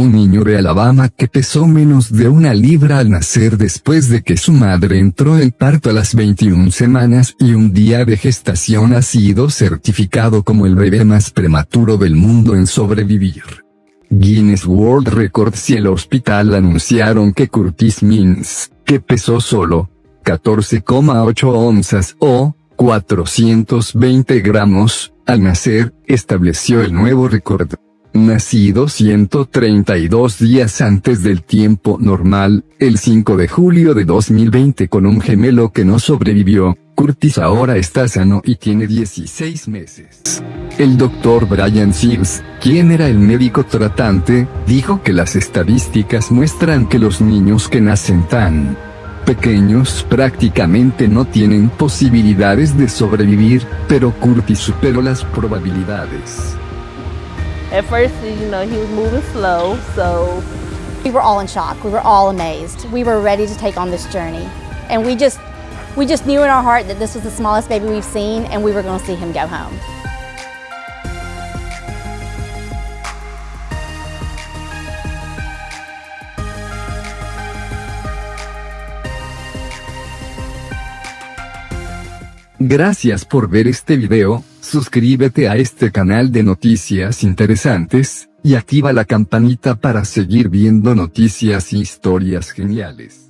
un niño de Alabama que pesó menos de una libra al nacer después de que su madre entró en parto a las 21 semanas y un día de gestación ha sido certificado como el bebé más prematuro del mundo en sobrevivir. Guinness World Records y el hospital anunciaron que Curtis Mins, que pesó solo 14,8 onzas o 420 gramos, al nacer, estableció el nuevo récord. Nacido 132 días antes del tiempo normal, el 5 de julio de 2020 con un gemelo que no sobrevivió, Curtis ahora está sano y tiene 16 meses. El doctor Brian Sears, quien era el médico tratante, dijo que las estadísticas muestran que los niños que nacen tan pequeños prácticamente no tienen posibilidades de sobrevivir, pero Curtis superó las probabilidades. At first, you know, he was moving slow, so. We were all in shock. We were all amazed. We were ready to take on this journey. And we just, we just knew in our heart that this was the smallest baby we've seen and we were going to see him go home. Gracias por ver este video, suscríbete a este canal de noticias interesantes, y activa la campanita para seguir viendo noticias y historias geniales.